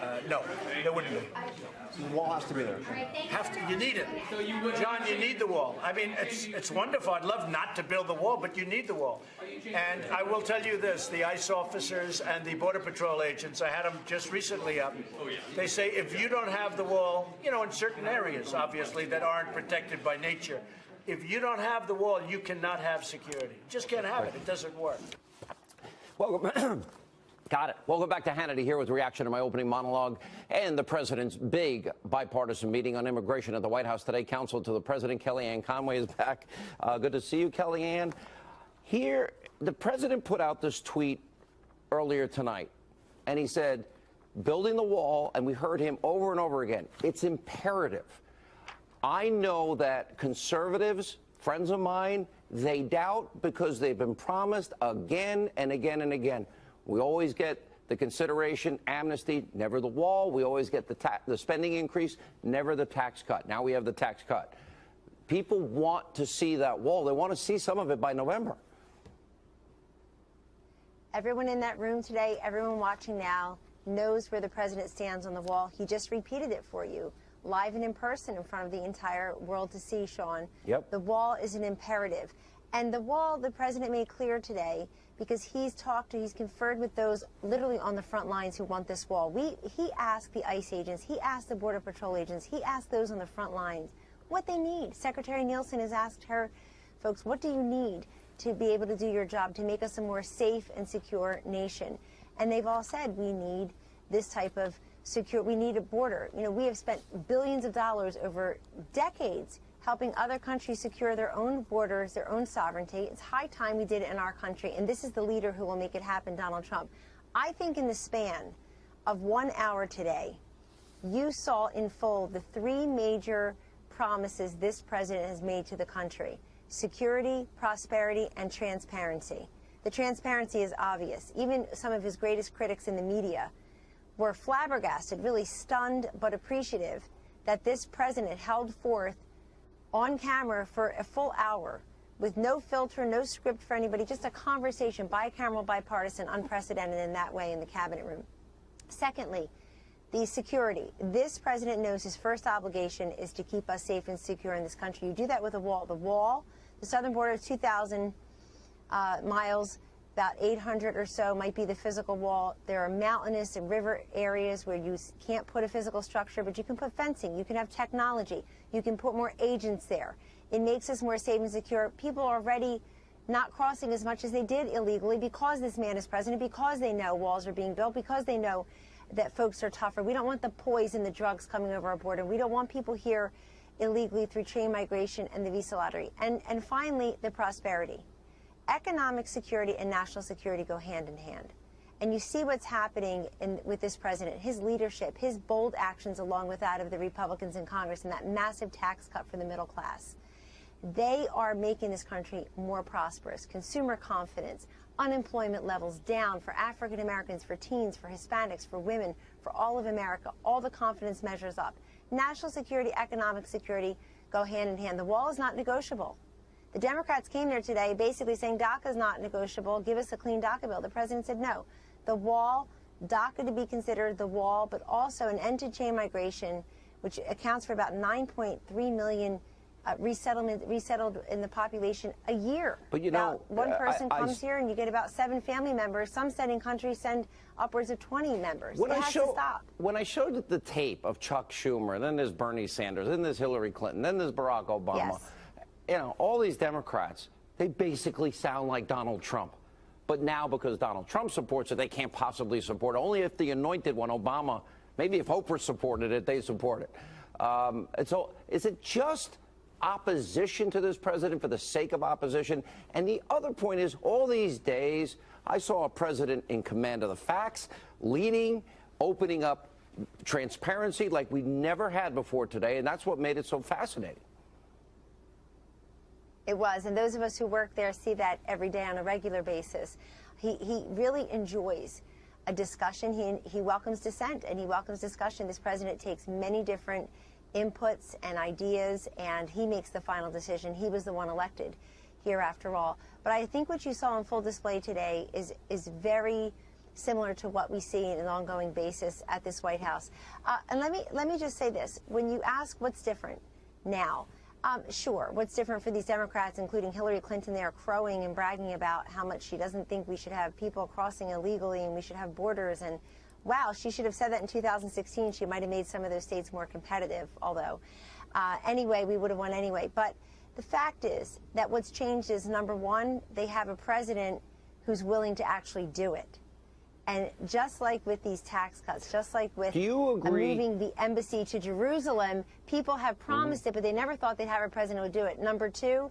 Uh, the wall has to be there. Have to, you need it. John, you need the wall. I mean, it's, it's wonderful. I'd love not to build the wall, but you need the wall. And I will tell you this, the ICE officers and the Border Patrol agents, I had them just recently up. Oh, they say if you don't have the wall, you know, in certain areas, obviously, that aren't protected by nature, if you don't have the wall, you cannot have security. You just can't have it. It doesn't work. Welcome. Got it. Welcome back to Hannity here with reaction to my opening monologue and the president's big bipartisan meeting on immigration at the White House today. Counsel to the president, Kellyanne Conway, is back. Uh, good to see you, Kellyanne. Here, the president put out this tweet earlier tonight, and he said, building the wall, and we heard him over and over again, it's imperative. I know that conservatives, friends of mine, they doubt because they've been promised again and again and again. We always get the consideration, amnesty, never the wall. We always get the, the spending increase, never the tax cut. Now we have the tax cut. People want to see that wall. They want to see some of it by November. Everyone in that room today, everyone watching now, knows where the president stands on the wall. He just repeated it for you, live and in person in front of the entire world to see, Sean. Yep. The wall is an imperative. And the wall, the president made clear today, because he's talked to, he's conferred with those literally on the front lines who want this wall. We, he asked the ICE agents, he asked the Border Patrol agents, he asked those on the front lines what they need. Secretary Nielsen has asked her, folks, what do you need to be able to do your job, to make us a more safe and secure nation? And they've all said we need this type of secure, we need a border. You know, we have spent billions of dollars over decades helping other countries secure their own borders, their own sovereignty. It's high time we did it in our country, and this is the leader who will make it happen, Donald Trump. I think in the span of one hour today, you saw in full the three major promises this president has made to the country security, prosperity, and transparency. The transparency is obvious. Even some of his greatest critics in the media were flabbergasted, really stunned but appreciative that this president held forth on camera for a full hour with no filter, no script for anybody, just a conversation, bicameral, bipartisan, unprecedented in that way in the cabinet room. Secondly, the security. This president knows his first obligation is to keep us safe and secure in this country. You do that with a wall. The wall, the southern border is 2,000 uh, miles about 800 or so might be the physical wall. There are mountainous and river areas where you can't put a physical structure, but you can put fencing. You can have technology. You can put more agents there. It makes us more safe and secure. People are already not crossing as much as they did illegally because this man is president, because they know walls are being built, because they know that folks are tougher. We don't want the poison, the drugs coming over our border. We don't want people here illegally through chain migration and the visa lottery. And, and finally, the prosperity economic security and national security go hand in hand. And you see what's happening in, with this president, his leadership, his bold actions along with that of the Republicans in Congress and that massive tax cut for the middle class. They are making this country more prosperous. Consumer confidence, unemployment levels down for African Americans, for teens, for Hispanics, for women, for all of America. All the confidence measures up. National security, economic security go hand in hand. The wall is not negotiable. The Democrats came there today basically saying DACA is not negotiable. Give us a clean DACA bill. The president said no. The wall, DACA to be considered the wall, but also an end to chain migration, which accounts for about 9.3 million uh, resettlement resettled in the population a year. But you about know, one person I, I, comes here and you get about seven family members. Some sending countries send upwards of 20 members. When it I has show, to stop. When I showed the tape of Chuck Schumer, then there's Bernie Sanders, then there's Hillary Clinton, then there's Barack Obama. Yes you know, all these Democrats, they basically sound like Donald Trump. But now, because Donald Trump supports it, they can't possibly support it. Only if the anointed one, Obama, maybe if Oprah supported it, they support it. Um, and so, is it just opposition to this president for the sake of opposition? And the other point is, all these days, I saw a president in command of the facts, leading, opening up transparency like we never had before today, and that's what made it so fascinating. It was, and those of us who work there see that every day on a regular basis. He, he really enjoys a discussion. He, he welcomes dissent and he welcomes discussion. This president takes many different inputs and ideas, and he makes the final decision. He was the one elected here, after all. But I think what you saw on full display today is is very similar to what we see on an ongoing basis at this White House. Uh, and let me let me just say this: when you ask what's different now, um, sure, what's different for these Democrats, including Hillary Clinton, they are crowing and bragging about how much she doesn't think we should have people crossing illegally and we should have borders and. Wow, she should have said that in 2016. She might have made some of those states more competitive, although. Uh, anyway, we would have won anyway. But the fact is that what's changed is number one, they have a president who's willing to actually do it. And just like with these tax cuts, just like with moving the embassy to Jerusalem, people have Mm-hmm. promised it, but they never thought they'd have a president who would do it. Number two,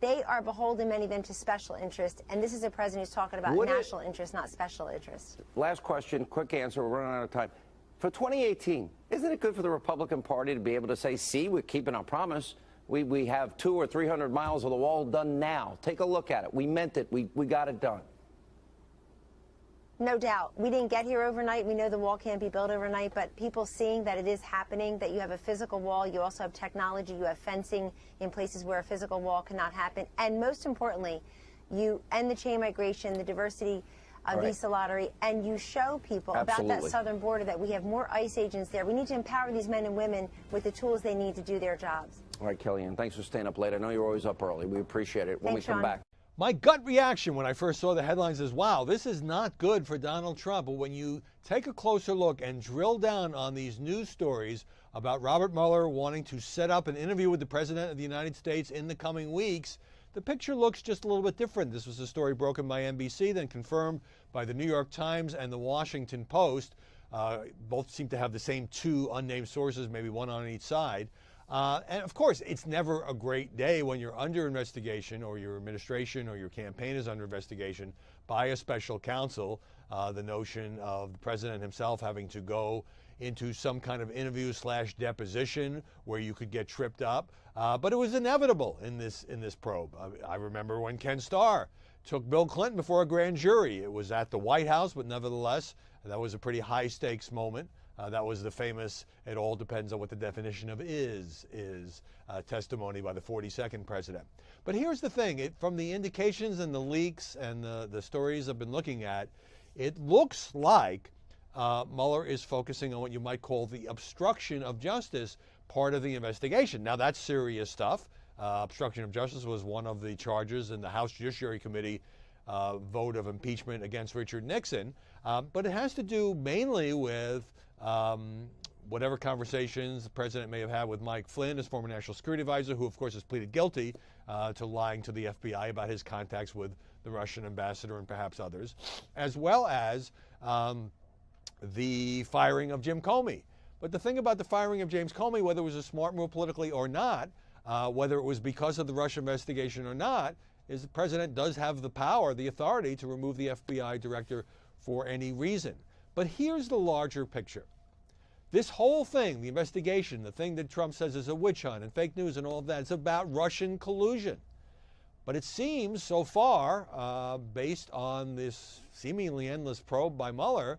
they are beholden, many of them, to special interest. And this is a president who's talking about Would it- national interest, not special interest. Last question, quick answer. We're running out of time. For 2018, isn't it good for the Republican Party to be able to say, see, we're keeping our promise? We, we have two or 300 miles of the wall done now. Take a look at it. We meant it. We, we got it done. No doubt. We didn't get here overnight. We know the wall can't be built overnight, but people seeing that it is happening, that you have a physical wall, you also have technology, you have fencing in places where a physical wall cannot happen. And most importantly, you end the chain migration, the diversity uh, All right. visa lottery, and you show people about that southern border that we have more ICE agents there. We need to empower these men and women with the tools they need to do their jobs. All right, Kellyanne, thanks for staying up late. I know you're always up early. We appreciate it. When Thanks, we come Sean. back, My gut reaction when I first saw the headlines is wow, this is not good for Donald Trump. But when you take a closer look and drill down on these news stories about Robert Mueller wanting to set up an interview with the President of the United States in the coming weeks, the picture looks just a little bit different. This was a story broken by NBC, then confirmed by the New York Times and the Washington Post. Uh, both seem to have the same two unnamed sources, maybe one on each side. Uh, and of course, it's never a great day when you're under investigation or your administration or your campaign is under investigation by a special counsel. Uh, the notion of the president himself having to go into some kind of interview slash deposition where you could get tripped up. Uh, but it was inevitable in this in this probe. I, I remember when Ken Starr took Bill Clinton before a grand jury. It was at the White House, but nevertheless, that was a pretty high stakes moment. Uh, that was the famous, it all depends on what the definition of is, is uh, testimony by the 42nd president. But here's the thing it, from the indications and the leaks and the, the stories I've been looking at, it looks like uh, Mueller is focusing on what you might call the obstruction of justice part of the investigation. Now, that's serious stuff. Uh, obstruction of justice was one of the charges in the House Judiciary Committee uh, vote of impeachment against Richard Nixon. Um, but it has to do mainly with um, whatever conversations the president may have had with Mike Flynn, his former national security advisor, who, of course, has pleaded guilty uh, to lying to the FBI about his contacts with the Russian ambassador and perhaps others, as well as um, the firing of Jim Comey. But the thing about the firing of James Comey, whether it was a smart move politically or not, uh, whether it was because of the Russia investigation or not, is the president does have the power, the authority to remove the FBI director for any reason. But here's the larger picture. This whole thing, the investigation, the thing that Trump says is a witch hunt and fake news and all of that, it's about Russian collusion. But it seems so far, uh, based on this seemingly endless probe by Mueller,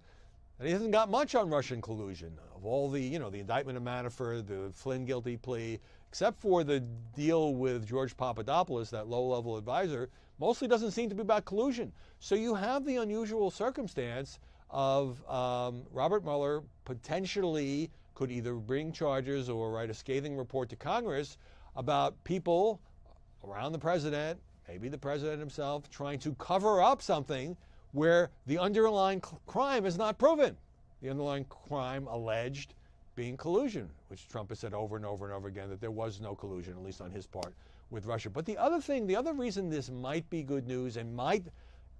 that he hasn't got much on Russian collusion. Of all the, you know, the indictment of Manafort, the Flynn guilty plea, except for the deal with George Papadopoulos, that low-level advisor, mostly doesn't seem to be about collusion. So you have the unusual circumstance of um, Robert Mueller potentially could either bring charges or write a scathing report to Congress about people around the president, maybe the president himself, trying to cover up something where the underlying crime is not proven. The underlying crime alleged being collusion, which Trump has said over and over and over again that there was no collusion, at least on his part, with Russia. But the other thing, the other reason this might be good news and might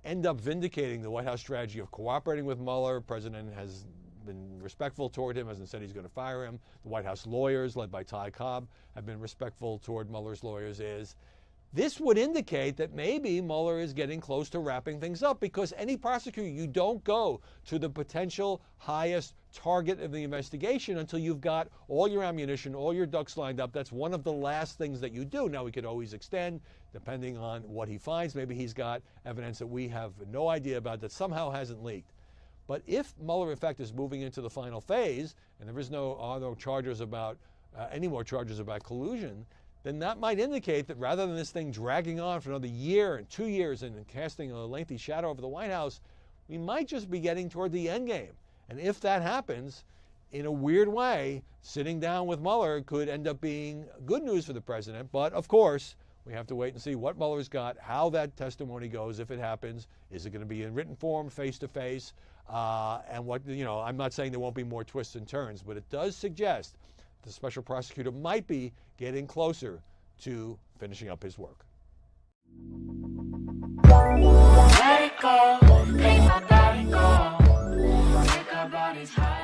end up vindicating the White House strategy of cooperating with Mueller, president has been respectful toward him, hasn't said he's going to fire him. The White House lawyers, led by Ty Cobb, have been respectful toward Mueller's lawyers. Is this would indicate that maybe Mueller is getting close to wrapping things up because any prosecutor, you don't go to the potential highest target of the investigation until you've got all your ammunition, all your ducks lined up. That's one of the last things that you do. Now, we could always extend depending on what he finds. Maybe he's got evidence that we have no idea about that somehow hasn't leaked. But if Mueller, in fact, is moving into the final phase, and there is no are no charges about uh, any more charges about collusion, then that might indicate that rather than this thing dragging on for another year and two years and casting a lengthy shadow over the White House, we might just be getting toward the end game. And if that happens, in a weird way, sitting down with Mueller could end up being good news for the president. But of course, we have to wait and see what Mueller's got, how that testimony goes if it happens. Is it going to be in written form, face to face? And what, you know, I'm not saying there won't be more twists and turns, but it does suggest the special prosecutor might be getting closer to finishing up his work. Let it go, body go. Bodies high.